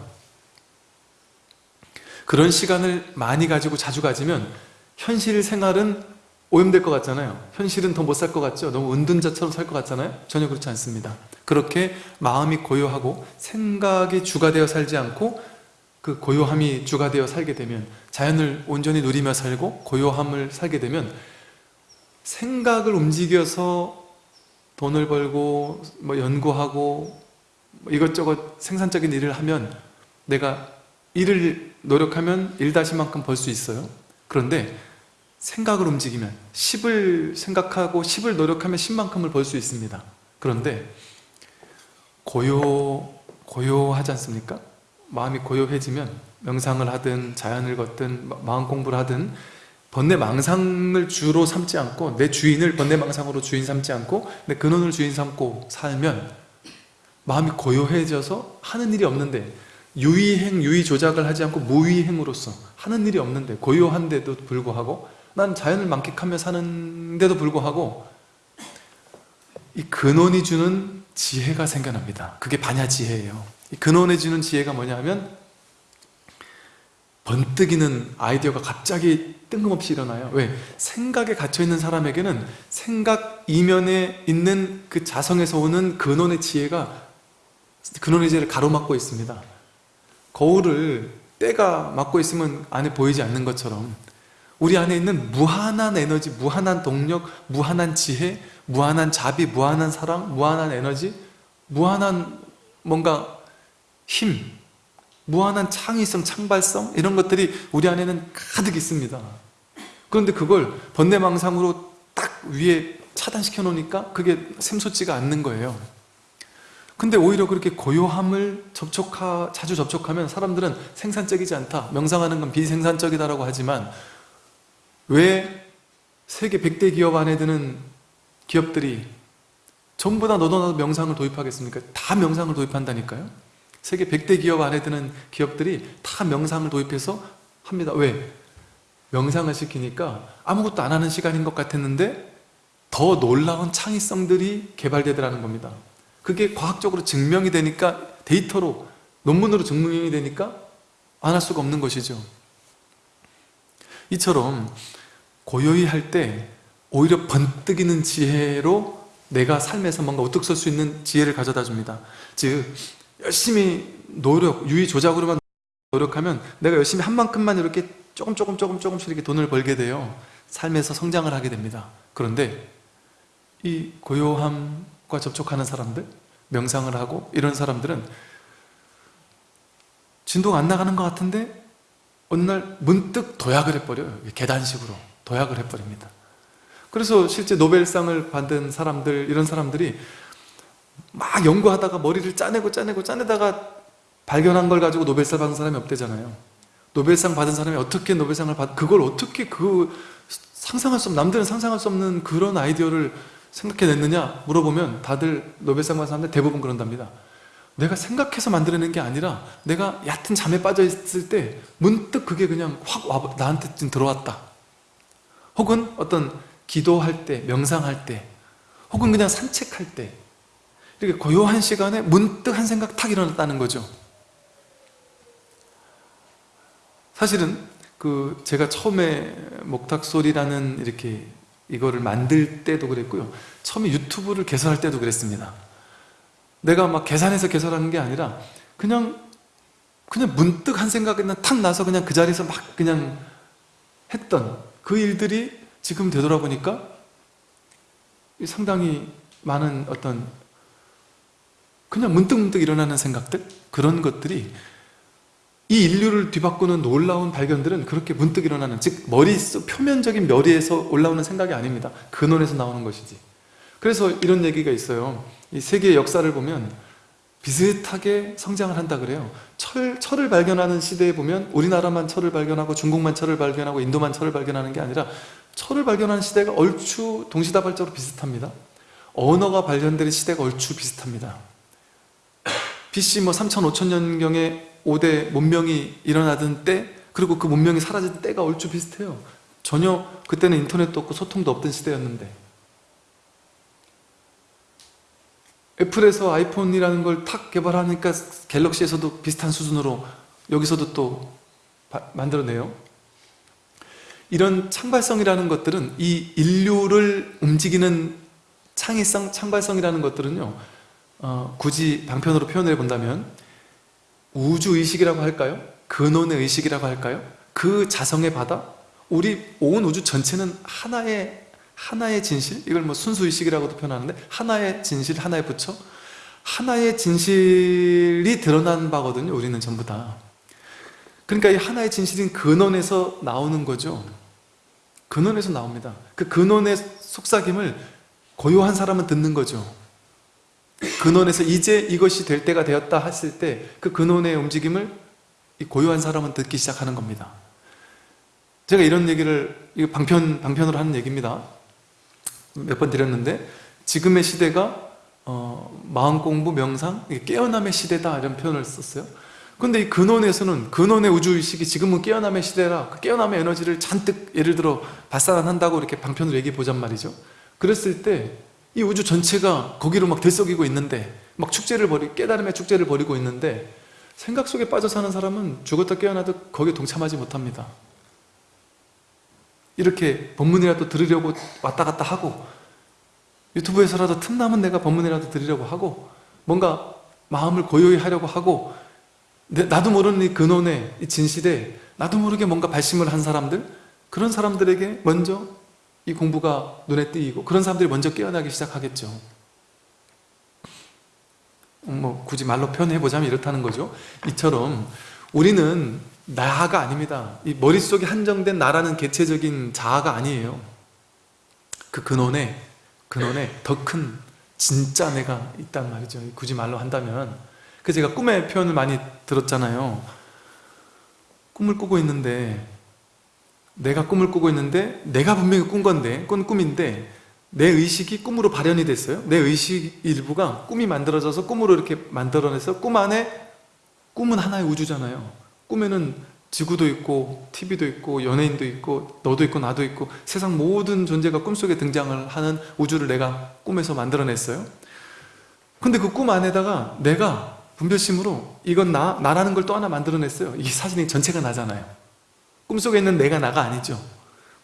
그런 시간을 많이 가지고 자주 가지면 현실 생활은 오염될 것 같잖아요. 현실은 더 못 살 것 같죠? 너무 은둔자처럼 살 것 같잖아요? 전혀 그렇지 않습니다. 그렇게 마음이 고요하고 생각이 주가 되어 살지 않고 그 고요함이 주가 되어 살게 되면 자연을 온전히 누리며 살고 고요함을 살게 되면 생각을 움직여서 돈을 벌고 뭐 연구하고 뭐 이것저것 생산적인 일을 하면 내가 일을 노력하면 일다시만큼 벌 수 있어요 그런데 생각을 움직이면 10을 생각하고 10을 노력하면 10만큼을 벌 수 있습니다 그런데 고요, 고요하지 않습니까? 마음이 고요해지면 명상을 하든 자연을 걷든 마- 마음 공부를 하든 번뇌망상을 주로 삼지 않고 내 주인을 번뇌망상으로 주인 삼지 않고 내 근원을 주인 삼고 살면 마음이 고요해져서 하는 일이 없는데 유의행, 유의조작을 하지 않고 무의행으로서 하는 일이 없는데 고요한데도 불구하고 난 자연을 만끽하며 사는데도 불구하고 이 근원이 주는 지혜가 생겨납니다. 그게 반야지혜예요. 이 근원이 주는 지혜가 뭐냐면 번뜩이는 아이디어가 갑자기 뜬금없이 일어나요 왜? 생각에 갇혀있는 사람에게는 생각 이면에 있는 그 자성에서 오는 근원의 지혜가 근원의 지혜를 가로막고 있습니다 거울을 때가 막고 있으면 안에 보이지 않는 것처럼 우리 안에 있는 무한한 에너지, 무한한 동력, 무한한 지혜, 무한한 자비, 무한한 사랑, 무한한 에너지, 무한한 뭔가 힘, 무한한 창의성, 창발성 이런 것들이 우리 안에는 가득 있습니다. 그런데 그걸 번뇌망상으로 딱 위에 차단시켜 놓으니까 그게 샘솟지가 않는 거예요. 근데 오히려 그렇게 고요함을 접촉하, 자주 접촉하면 사람들은 생산적이지 않다. 명상하는 건 비생산적이다라고 하지만 왜 세계 100대 기업 안에 드는 기업들이 전부 다 너도 나도 명상을 도입하겠습니까? 다 명상을 도입한다니까요 세계 100대 기업 안에 드는 기업들이 다 명상을 도입해서 합니다. 왜? 명상을 시키니까 아무것도 안 하는 시간인 것 같았는데 더 놀라운 창의성들이 개발되더라는 겁니다. 그게 과학적으로 증명이 되니까 데이터로 논문으로 증명이 되니까 안 할 수가 없는 것이죠. 이처럼 고요히 할 때 오히려 번뜩이는 지혜로 내가 삶에서 뭔가 우뚝 설 수 있는 지혜를 가져다 줍니다. 즉 열심히 노력, 유의 조작으로만 노력하면 내가 열심히 한 만큼만 이렇게 조금 조금 조금 조금씩 이렇게 돈을 벌게 돼요 삶에서 성장을 하게 됩니다. 그런데 이 고요함과 접촉하는 사람들 명상을 하고 이런 사람들은 진도가 안 나가는 것 같은데 어느 날 문득 도약을 해버려요. 계단식으로 도약을 해버립니다. 그래서 실제 노벨상을 받은 사람들 이런 사람들이 막 연구하다가 머리를 짜내고 짜내고 짜내다가 발견한 걸 가지고 노벨상 받은 사람이 없대잖아요. 노벨상 받은 사람이 어떻게 노벨상을 받 그걸 어떻게 그 상상할 수 없는 남들은 상상할 수 없는 그런 아이디어를 생각해냈느냐 물어보면 다들 노벨상 받은 사람들 대부분 그런답니다. 내가 생각해서 만들어낸 게 아니라 내가 얕은 잠에 빠져 있을 때 문득 그게 그냥 확 와, 나한테 좀 들어왔다. 혹은 어떤 기도할 때 명상할 때 혹은 그냥 산책할 때 이렇게 고요한 시간에 문득 한 생각 탁 일어났다는 거죠. 사실은 그 제가 처음에 목탁소리라는 이렇게 이거를 만들 때도 그랬고요. 처음에 유튜브를 개설할 때도 그랬습니다. 내가 막 계산해서 개설하는 게 아니라 그냥 그냥 문득 한 생각이 탁 나서 그냥 그 자리에서 막 그냥 했던 그 일들이 지금 되돌아보니까 상당히 많은 어떤 그냥 문득문득 일어나는 생각들? 그런 것들이 이 인류를 뒤바꾸는 놀라운 발견들은 그렇게 문득 일어나는 즉 머릿속 표면적인 멸리에서 올라오는 생각이 아닙니다. 근원에서 나오는 것이지. 그래서 이런 얘기가 있어요. 이 세계의 역사를 보면 비슷하게 성장을 한다 그래요. 철, 철을 발견하는 시대에 보면 우리나라만 철을 발견하고 중국만 철을 발견하고 인도만 철을 발견하는 게 아니라 철을 발견하는 시대가 얼추 동시다발적으로 비슷합니다. 언어가 발견되는 시대가 얼추 비슷합니다 BC 뭐 3천 5천 년경에 5대 문명이 일어나던 때 그리고 그 문명이 사라진 때가 얼추 비슷해요. 전혀 그때는 인터넷도 없고 소통도 없던 시대였는데. 애플에서 아이폰이라는 걸 탁 개발하니까 갤럭시에서도 비슷한 수준으로 여기서도 또 바, 만들어내요. 이런 창발성이라는 것들은 이 인류를 움직이는 창의성, 창발성이라는 것들은요 어, 굳이 방편으로 표현해 본다면 우주의식이라고 할까요? 근원의 의식이라고 할까요? 그 자성의 바다? 우리 온 우주 전체는 하나의 하나의 진실? 이걸 뭐 순수의식이라고도 표현하는데 하나의 진실, 하나의 부처? 하나의 진실이 드러난 바거든요 우리는 전부 다 그러니까 이 하나의 진실인 근원에서 나오는 거죠 근원에서 나옵니다 그 근원의 속삭임을 고요한 사람은 듣는 거죠 근원에서 이제 이것이 될 때가 되었다 했을 때 그 근원의 움직임을 이 고요한 사람은 듣기 시작하는 겁니다. 제가 이런 얘기를 방편, 방편으로 하는 얘기입니다. 몇 번 드렸는데 지금의 시대가 어, 마음공부, 명상, 깨어남의 시대다 이런 표현을 썼어요. 근데 이 근원에서는 근원의 우주의식이 지금은 깨어남의 시대라 그 깨어남의 에너지를 잔뜩 예를 들어 발산한다고 이렇게 방편으로 얘기해 보잔 말이죠. 그랬을 때 이 우주 전체가 거기로 막 들썩이고 있는데 막 축제를 벌이 깨달음의 축제를 벌이고 있는데 생각 속에 빠져 사는 사람은 죽었다 깨어나도 거기에 동참하지 못합니다. 이렇게 법문이라도 들으려고 왔다 갔다 하고 유튜브에서라도 틈나면 내가 법문이라도 들으려고 하고 뭔가 마음을 고요히 하려고 하고 나도 모르는 이 근원의 이 진실에 나도 모르게 뭔가 발심을 한 사람들 그런 사람들에게 먼저 이 공부가 눈에 띄고 그런 사람들이 먼저 깨어나기 시작하겠죠. 뭐 굳이 말로 표현해보자면 이렇다는 거죠. 이처럼 우리는 나가 아닙니다. 이 머릿속에 한정된 나라는 개체적인 자아가 아니에요. 그 근원에 근원에 더 큰 진짜 내가 있단 말이죠. 굳이 말로 한다면. 그 제가 꿈의 표현을 많이 들었잖아요. 꿈을 꾸고 있는데 내가 꿈을 꾸고 있는데 내가 분명히 꾼 건데 꾼 꿈인데 내 의식이 꿈으로 발현이 됐어요. 내 의식 일부가 꿈이 만들어져서 꿈으로 이렇게 만들어내서 꿈 안에 꿈은 하나의 우주잖아요. 꿈에는 지구도 있고 TV도 있고 연예인도 있고 너도 있고 나도 있고 세상 모든 존재가 꿈속에 등장을 하는 우주를 내가 꿈에서 만들어냈어요. 근데 그 꿈 안에다가 내가 분별심으로 이건 나, 나라는 걸 또 하나 만들어냈어요. 이 사진이 전체가 나잖아요 꿈속에 있는 내가 나가 아니죠.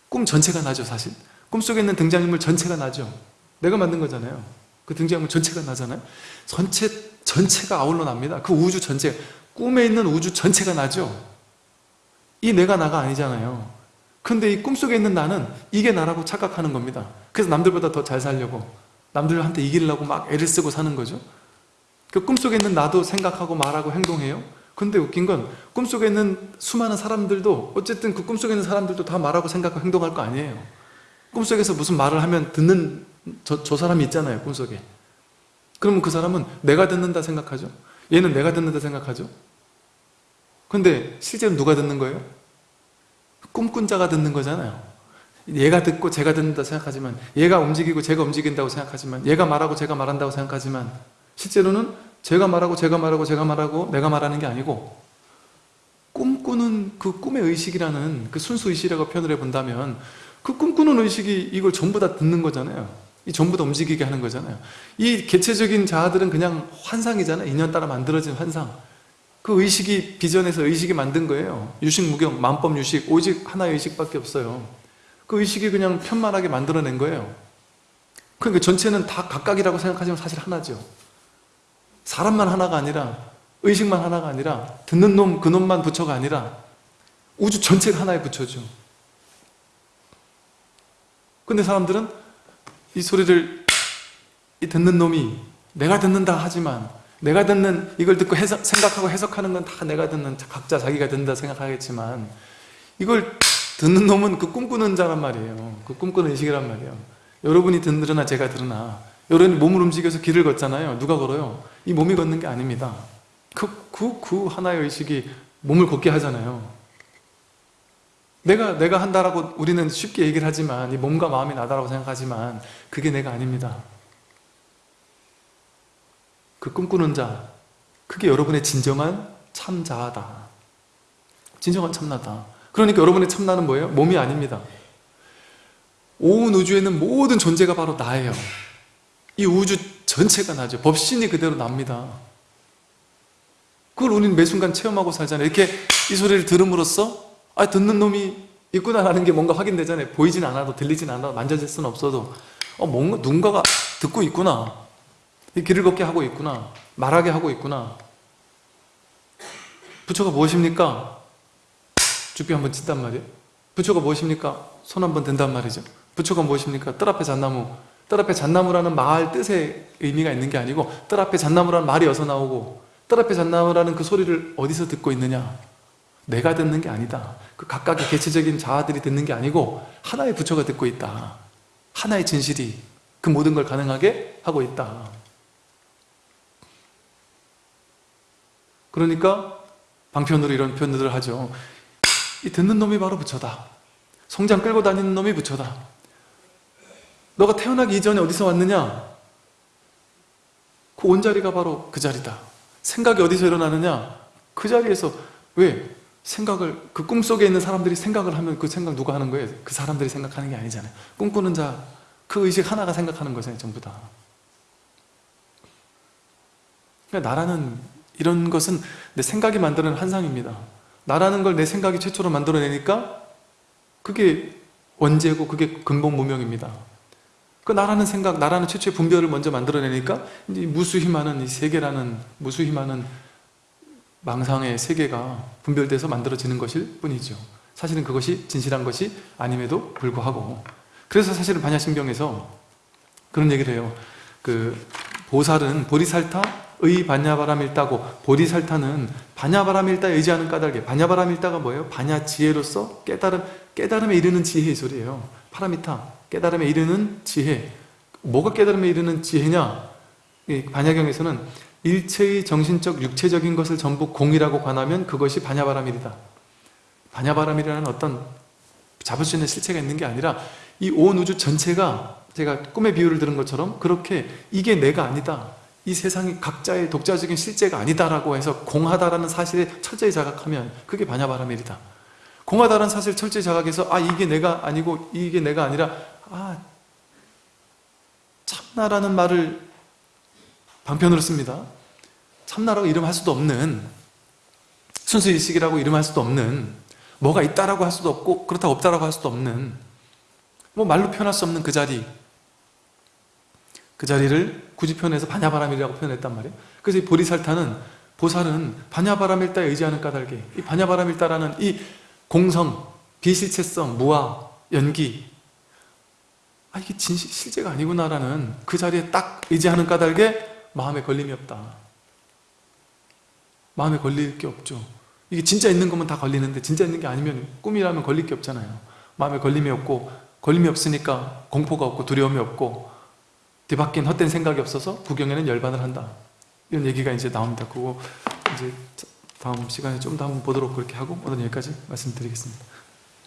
꿈 전체가 나죠 사실. 꿈속에 있는 등장인물 전체가 나죠. 내가 만든 거잖아요. 그 등장인물 전체가 나잖아요. 전체, 전체가 아울러 납니다. 그 우주 전체 꿈에 있는 우주 전체가 나죠. 이 내가 나가 아니잖아요. 근데 이 꿈속에 있는 나는 이게 나라고 착각하는 겁니다. 그래서 남들보다 더 잘 살려고 남들한테 이기려고 막 애를 쓰고 사는 거죠. 그 꿈속에 있는 나도 생각하고 말하고 행동해요 근데 웃긴 건 꿈속에 있는 수많은 사람들도 어쨌든 그 꿈속에 있는 사람들도 다 말하고 생각하고 행동할 거 아니에요. 꿈속에서 무슨 말을 하면 듣는 저, 저 사람이 있잖아요 꿈속에. 그러면 그 사람은 내가 듣는다 생각하죠? 얘는 내가 듣는다 생각하죠? 근데 실제로 누가 듣는 거예요? 꿈꾼 자가 듣는 거잖아요. 얘가 듣고 제가 듣는다 생각하지만 얘가 움직이고 제가 움직인다고 생각하지만 얘가 말하고 제가 말한다고 생각하지만 실제로는 제가 말하고 제가 말하고 제가 말하고 내가 말하는 게 아니고 꿈꾸는 그 꿈의 의식이라는 그 순수 의식이라고 표현을 해본다면 그 꿈꾸는 의식이 이걸 전부 다 듣는 거잖아요. 이 전부 다 움직이게 하는 거잖아요. 이 개체적인 자아들은 그냥 환상이잖아요. 인연 따라 만들어진 환상. 그 의식이 비전에서 의식이 만든 거예요. 유식 무경, 만법 유식, 오직 하나의 의식밖에 없어요. 그 의식이 그냥 편만하게 만들어낸 거예요. 그러니까 전체는 다 각각이라고 생각하지만 사실 하나죠 사람만 하나가 아니라 의식만 하나가 아니라 듣는 놈 그 놈만 부처가 아니라 우주 전체가 하나의 부처죠 근데 사람들은 이 소리를 이 듣는 놈이 내가 듣는다 하지만 내가 듣는 이걸 듣고 해석, 생각하고 해석하는 건 다 내가 듣는 각자 자기가 듣는다 생각하겠지만 이걸 듣는 놈은 그 꿈꾸는 자란 말이에요. 그 꿈꾸는 의식이란 말이에요. 여러분이 듣으나 제가 들으나 여러분이 몸을 움직여서 길을 걷잖아요. 누가 걸어요? 이 몸이 걷는 게 아닙니다. 그, 그, 그 하나의 의식이 몸을 걷게 하잖아요. 내가 내가 한다라고 우리는 쉽게 얘기를 하지만 이 몸과 마음이 나다라고 생각하지만 그게 내가 아닙니다. 그 꿈꾸는 자 그게 여러분의 진정한 참자아다. 진정한 참나다. 그러니까 여러분의 참나는 뭐예요? 몸이 아닙니다. 온 우주에는 모든 존재가 바로 나예요 이 우주 전체가 나죠. 법신이 그대로 납니다. 그걸 우리는 매 순간 체험하고 살잖아요. 이렇게 이 소리를 들음으로써 아 듣는 놈이 있구나 하는 게 뭔가 확인되잖아요. 보이진 않아도 들리진 않아도 만져질 수는 없어도. 어 뭔가 누군가가 듣고 있구나. 이 길을 걷게 하고 있구나. 말하게 하고 있구나. 부처가 무엇입니까? 죽비 한번 친단 말이에요. 부처가 무엇입니까? 손 한번 든단 말이죠. 부처가 무엇입니까? 뜰 앞에 잣나무 뜰 앞에 잣나무라는 말 뜻의 의미가 있는 게 아니고 뜰 앞에 잣나무라는 말이 어디서 나오고 뜰 앞에 잣나무라는 그 소리를 어디서 듣고 있느냐? 내가 듣는 게 아니다. 그 각각의 개체적인 자아들이 듣는 게 아니고 하나의 부처가 듣고 있다. 하나의 진실이 그 모든 걸 가능하게 하고 있다. 그러니까 방편으로 이런 표현들을 하죠. 이 듣는 놈이 바로 부처다. 성장 끌고 다니는 놈이 부처다 너가 태어나기 이전에 어디서 왔느냐? 그 온자리가 바로 그 자리다 생각이 어디서 일어나느냐? 그 자리에서 왜? 생각을 그 꿈속에 있는 사람들이 생각을 하면 그 생각 누가 하는 거예요? 그 사람들이 생각하는 게 아니잖아요 꿈꾸는 자 그 의식 하나가 생각하는 거잖아요 전부 다 그러니까 나라는 이런 것은 내 생각이 만드는 환상입니다 나라는 걸 내 생각이 최초로 만들어내니까 그게 원죄고 그게 근본 무명입니다 그 나라는 생각, 나라는 최초의 분별을 먼저 만들어내니까 이제 무수히 많은 이 세계라는 무수히 많은 망상의 세계가 분별돼서 만들어지는 것일 뿐이죠. 사실은 그것이 진실한 것이 아님에도 불구하고. 그래서 사실은 반야신경에서 그런 얘기를 해요. 그 보살은 보리살타의 반야바람일다고 보리살타는 반야바람일다에 의지하는 까닭에 반야바람일다가 뭐예요? 반야 지혜로서 깨달음, 깨달음에 이르는 지혜의 소리예요. 파라미타 깨달음에 이르는 지혜. 뭐가 깨달음에 이르는 지혜냐? 이 반야경에서는 일체의 정신적 육체적인 것을 전부 공이라고 관하면 그것이 반야바라밀이다. 반야바라밀이라는 어떤 잡을 수 있는 실체가 있는 게 아니라 이 온 우주 전체가 제가 꿈의 비유를 들은 것처럼 그렇게 이게 내가 아니다. 이 세상이 각자의 독자적인 실제가 아니다라고 해서 공하다라는 사실에 철저히 자각하면 그게 반야바라밀이다. 공하다라는 사실 철저히 자각해서 아 이게 내가 아니고 이게 내가 아니라 아 참나라는 말을 방편으로 씁니다. 참나라고 이름할 수도 없는 순수일식이라고 이름할 수도 없는 뭐가 있다라고 할 수도 없고 그렇다고 없다라고 할 수도 없는 뭐 말로 표현할 수 없는 그 자리. 그 자리를 굳이 표현해서 반야바람이라고 표현했단 말이에요. 그래서 이 보리살타는 보살은 반야바람일다에 의지하는 까닭에 이 반야바람일다라는 이 공성, 비실체성, 무아, 연기 아 이게 진실, 실제가 아니구나라는 그 자리에 딱 의지하는 까닭에 마음에 걸림이 없다. 마음에 걸릴 게 없죠. 이게 진짜 있는 거면 다 걸리는데 진짜 있는 게 아니면 꿈이라면 걸릴 게 없잖아요. 마음에 걸림이 없고 걸림이 없으니까 공포가 없고 두려움이 없고 뒤바뀐 헛된 생각이 없어서 구경에는 열반을 한다. 이런 얘기가 이제 나옵니다. 그거 이제 다음 시간에 좀 더 한번 보도록 그렇게 하고 오늘 여기까지 말씀드리겠습니다.